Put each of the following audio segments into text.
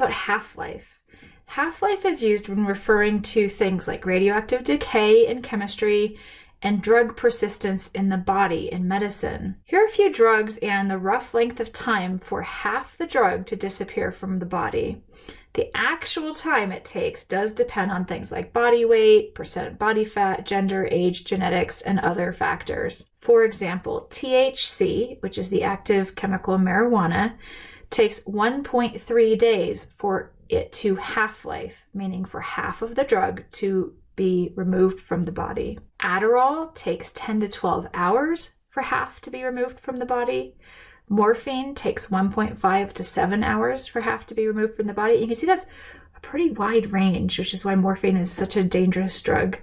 about half-life. Half-life is used when referring to things like radioactive decay in chemistry and drug persistence in the body in medicine. Here are a few drugs and the rough length of time for half the drug to disappear from the body. The actual time it takes does depend on things like body weight, percent body fat, gender, age, genetics, and other factors. For example, THC, which is the active chemical in marijuana, takes 1.3 days for it to half-life, meaning for half of the drug to be removed from the body. Adderall takes 10 to 12 hours for half to be removed from the body. Morphine takes 1.5 to 7 hours for half to be removed from the body. You can see that's a pretty wide range, which is why morphine is such a dangerous drug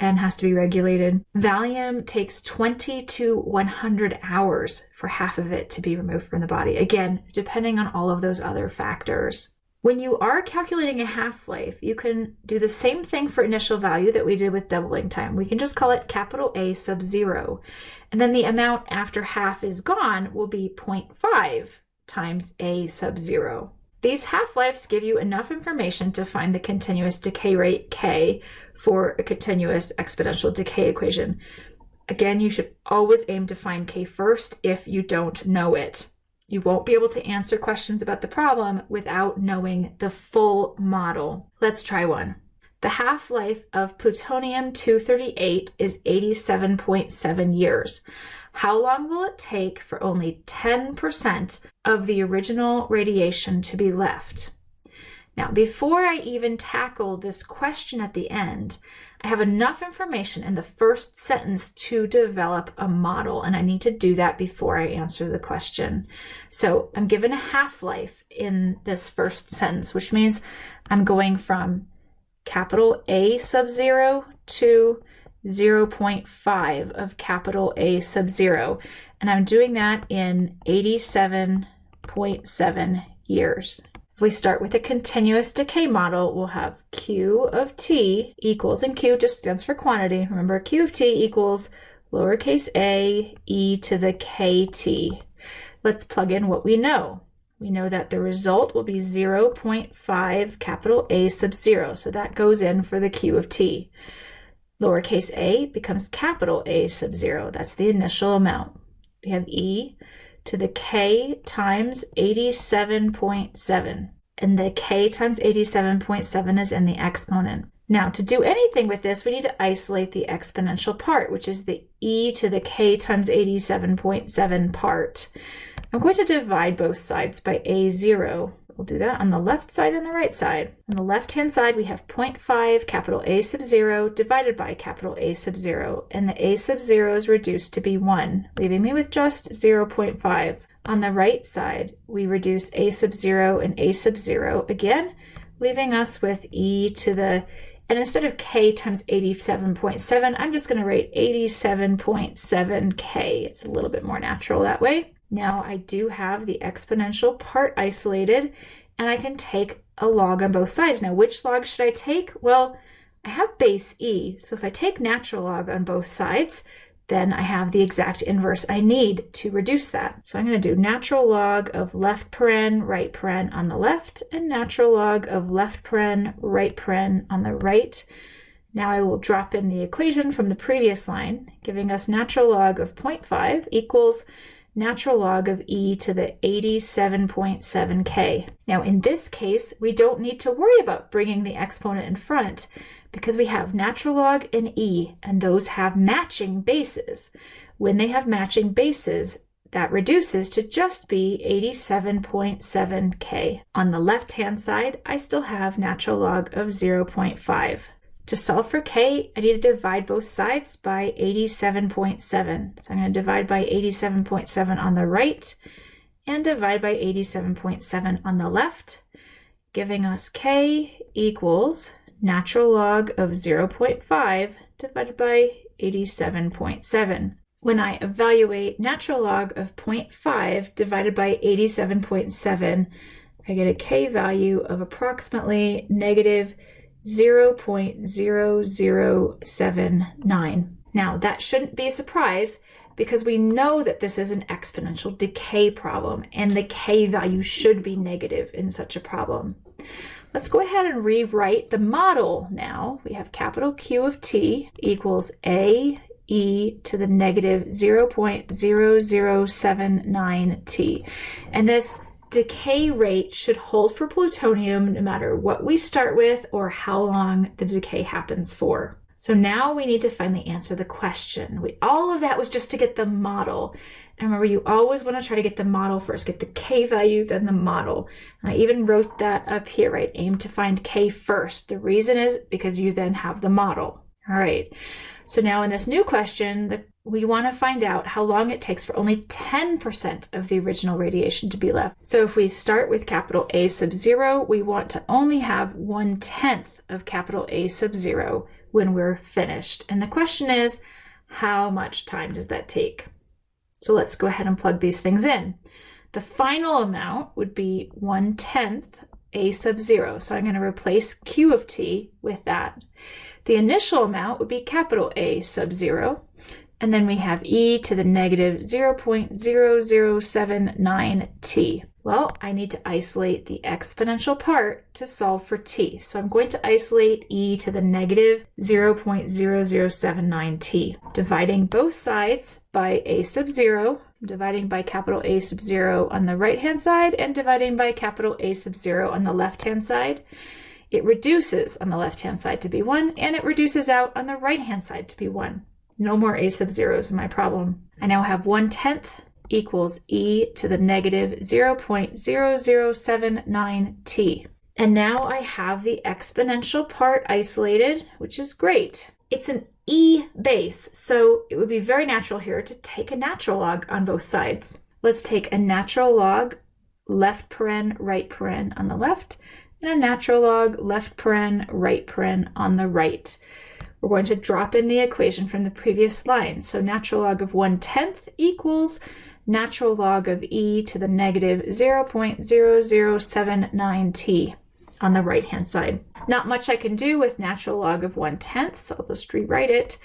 and has to be regulated. Valium takes 20 to 100 hours for half of it to be removed from the body. Again, depending on all of those other factors. When you are calculating a half-life, you can do the same thing for initial value that we did with doubling time. We can just call it capital A sub zero. And then the amount after half is gone will be 0.5 times A sub zero. These half-lives give you enough information to find the continuous decay rate K for a continuous exponential decay equation. Again, you should always aim to find K first if you don't know it. You won't be able to answer questions about the problem without knowing the full model. Let's try one. The half-life of plutonium-238 is 87.7 years. How long will it take for only 10% of the original radiation to be left? Now, before I even tackle this question at the end, I have enough information in the first sentence to develop a model, and I need to do that before I answer the question. So I'm given a half-life in this first sentence, which means I'm going from capital A sub zero to 0.5 of capital A sub zero. And I'm doing that in 87.7 years. If we start with a continuous decay model, we'll have Q of T equals, and Q just stands for quantity. Remember, Q of T equals lowercase a e to the kt. Let's plug in what we know. We know that the result will be 0.5 capital A sub 0, so that goes in for the Q of T. Lowercase a becomes capital A sub 0, that's the initial amount. We have E to the k times 87.7. And the k times 87.7 is in the exponent. Now, to do anything with this, we need to isolate the exponential part, which is the e to the k times 87.7 part. I'm going to divide both sides by a0. We'll do that on the left side and the right side. On the left-hand side, we have 0.5 capital A sub 0 divided by capital A sub 0, and the A sub 0 is reduced to be 1, leaving me with just 0.5. On the right side, we reduce A sub 0 and A sub 0 again, leaving us with e to the, and instead of k times 87.7, I'm just going to write 87.7k. It's a little bit more natural that way. Now I do have the exponential part isolated and I can take a log on both sides. Now which log should I take? Well, I have base e, so if I take natural log on both sides, then I have the exact inverse I need to reduce that. So I'm going to do natural log of left paren, right paren on the left, and natural log of left paren, right paren on the right. Now I will drop in the equation from the previous line, giving us natural log of 0.5 equals natural log of e to the 87.7k. Now in this case, we don't need to worry about bringing the exponent in front because we have natural log and e, and those have matching bases. When they have matching bases, that reduces to just be 87.7k. On the left-hand side, I still have natural log of 0.5. To solve for k, I need to divide both sides by 87.7. So I'm going to divide by 87.7 on the right and divide by 87.7 on the left, giving us k equals natural log of 0.5 divided by 87.7. When I evaluate natural log of 0.5 divided by 87.7, I get a k value of approximately negative 0.0079. Now that shouldn't be a surprise because we know that this is an exponential decay problem and the k value should be negative in such a problem. Let's go ahead and rewrite the model now. We have capital Q of t equals a e to the negative 0.0079t. And this decay rate should hold for plutonium no matter what we start with or how long the decay happens for. So now we need to finally answer the question. We, all of that was just to get the model. And remember, you always want to try to get the model first, get the K value, then the model. And I even wrote that up here, right? Aim to find K first. The reason is because you then have the model. All right. So now in this new question, we want to find out how long it takes for only 10% of the original radiation to be left. So if we start with capital A sub zero, we want to only have one tenth of capital A sub zero when we're finished. And the question is, how much time does that take? So let's go ahead and plug these things in. The final amount would be 1 tenth a sub 0. So I'm going to replace q of t with that. The initial amount would be capital A sub 0. And then we have e to the negative 0.0079t. Well, I need to isolate the exponential part to solve for t. So I'm going to isolate e to the negative 0.0079t, dividing both sides by a sub 0, dividing by capital A sub 0 on the right-hand side and dividing by capital A sub 0 on the left-hand side. It reduces on the left-hand side to be 1, and it reduces out on the right-hand side to be 1. No more a sub zeros in my problem. I now have 1 tenth equals e to the negative 0.0079t. And now I have the exponential part isolated, which is great. It's an e base, so it would be very natural here to take a natural log on both sides. Let's take a natural log left paren, right paren on the left, and a natural log left paren, right paren on the right. We're going to drop in the equation from the previous line. So natural log of 1 tenth equals natural log of e to the negative 0.0079t on the right hand side. Not much I can do with natural log of 1 tenth, so I'll just rewrite it.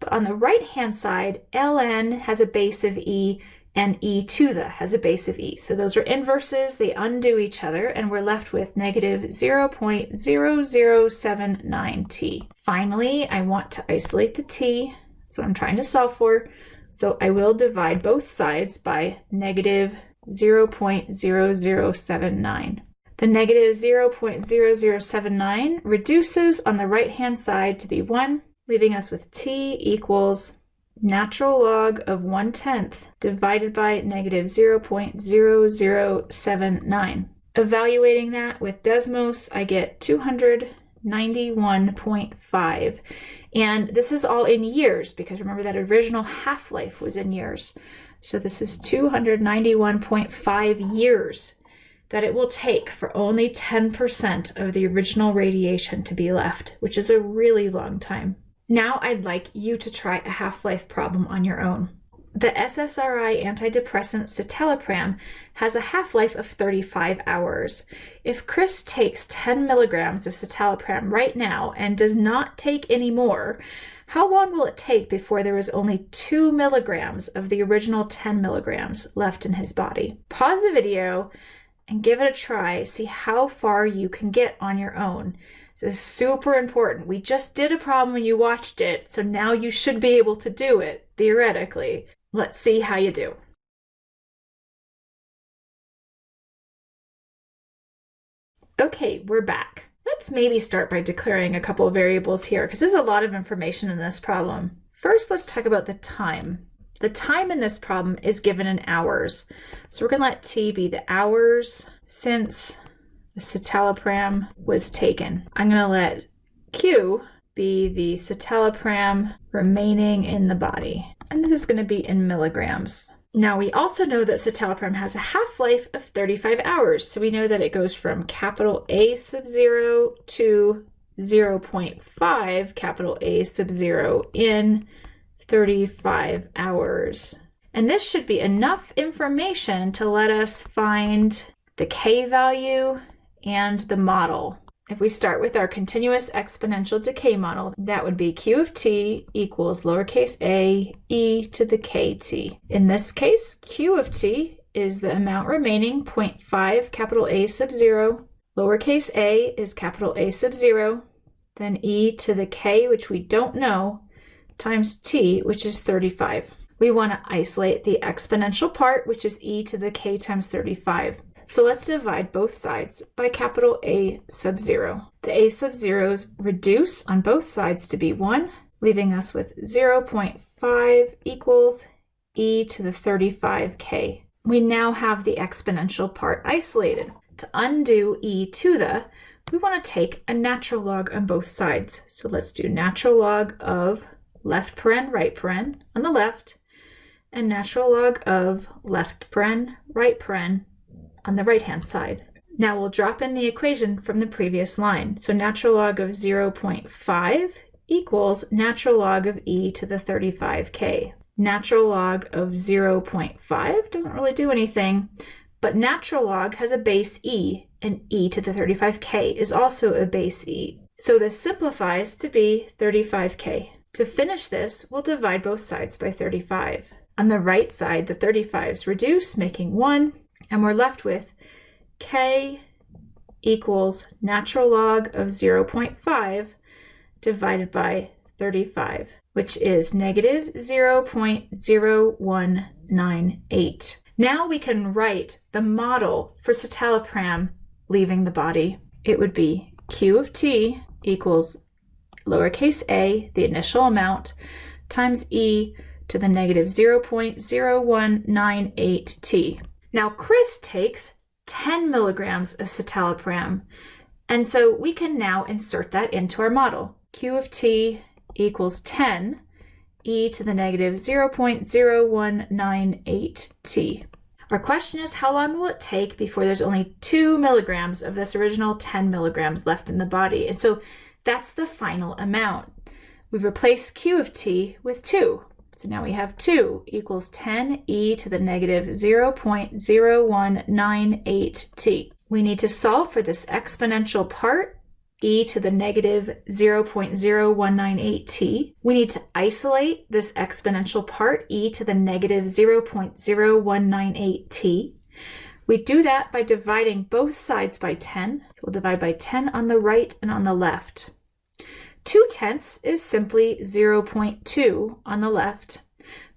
But on the right hand side, ln has a base of e and e to the has a base of e. So those are inverses, they undo each other, and we're left with negative 0.0079t. Finally, I want to isolate the t, that's what I'm trying to solve for. So I will divide both sides by negative 0.0079. The negative 0.0079 reduces on the right-hand side to be 1, leaving us with t equals natural log of 1 tenth divided by negative 0.0079. Evaluating that with Desmos, I get 291.5. And this is all in years because remember that original half-life was in years. So this is 291.5 years that it will take for only 10% of the original radiation to be left, which is a really long time. Now I'd like you to try a half-life problem on your own. The SSRI antidepressant citalopram has a half-life of 35 hours. If Chris takes 10 milligrams of citalopram right now and does not take any more, how long will it take before there is only 2 milligrams of the original 10 milligrams left in his body? Pause the video and give it a try. See how far you can get on your own. This is super important. We just did a problem when you watched it, so now you should be able to do it, theoretically. Let's see how you do. Okay, we're back. Let's maybe start by declaring a couple of variables here because there's a lot of information in this problem. First, let's talk about the time. The time in this problem is given in hours. So we're going to let t be the hours since the citalopram was taken. I'm going to let q be the citalopram remaining in the body and this is going to be in milligrams. Now we also know that citalopram has a half-life of 35 hours, so we know that it goes from capital A sub 0 to 0.5 capital A sub 0 in 35 hours. And this should be enough information to let us find the K value and the model. If we start with our continuous exponential decay model, that would be q of t equals lowercase a e to the kt. In this case, q of t is the amount remaining 0.5 capital A sub 0, Lowercase a is capital A sub 0, then e to the k, which we don't know, times t, which is 35. We want to isolate the exponential part, which is e to the k times 35. So let's divide both sides by capital A sub 0. The A sub zeros reduce on both sides to be 1, leaving us with 0.5 equals e to the 35k. We now have the exponential part isolated. To undo e to the, we want to take a natural log on both sides. So let's do natural log of left paren, right paren on the left, and natural log of left paren, right paren on the right-hand side. Now we'll drop in the equation from the previous line. So natural log of 0.5 equals natural log of e to the 35k. Natural log of 0.5 doesn't really do anything, but natural log has a base e, and e to the 35k is also a base e. So this simplifies to be 35k. To finish this, we'll divide both sides by 35. On the right side, the 35s reduce, making 1, and we're left with k equals natural log of 0.5 divided by 35, which is negative 0.0198. Now we can write the model for citalopram leaving the body. It would be q of t equals lowercase a, the initial amount, times e to the negative 0.0198t. Now Chris takes 10 milligrams of citalopram, and so we can now insert that into our model. q of t equals 10 e to the negative 0.0198t. Our question is how long will it take before there's only 2 milligrams of this original 10 milligrams left in the body? And so that's the final amount. We've replaced q of t with 2. So now we have 2 equals 10 e to the negative 0.0198t. We need to solve for this exponential part e to the negative 0.0198t. We need to isolate this exponential part e to the negative 0.0198t. We do that by dividing both sides by 10. So we'll divide by 10 on the right and on the left. 2 tenths is simply 0.2 on the left.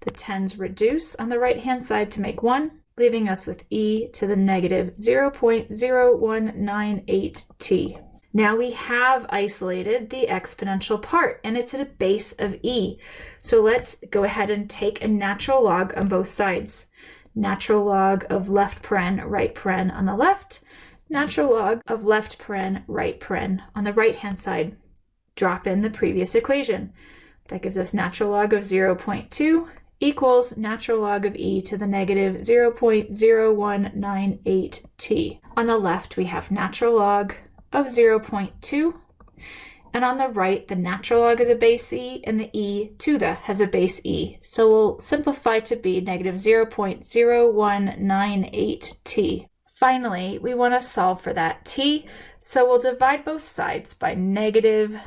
The 10s reduce on the right hand side to make 1, leaving us with e to the negative 0.0198t. Now we have isolated the exponential part and it's at a base of e. So let's go ahead and take a natural log on both sides. Natural log of left paren, right paren on the left, natural log of left paren, right paren on the right hand side. Drop in the previous equation. That gives us natural log of 0.2 equals natural log of e to the negative 0.0198t. On the left, we have natural log of 0.2. And on the right, the natural log is a base e, and the e to the has a base e. So we'll simplify to be negative 0.0198t. Finally, we want to solve for that t, so we'll divide both sides by negative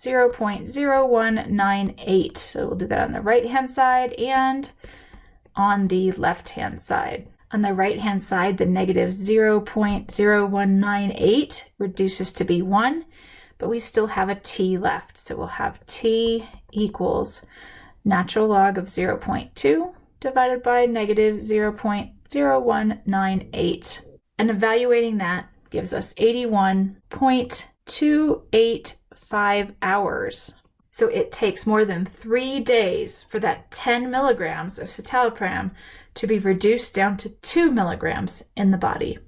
0.0198. So we'll do that on the right-hand side and on the left-hand side. On the right-hand side, the negative 0.0198 reduces to be 1, but we still have a t left. So we'll have t equals natural log of 0.2 divided by negative 0.0198. And evaluating that gives us 81.285 hours. So it takes more than three days for that 10 milligrams of citalopram to be reduced down to 2 milligrams in the body.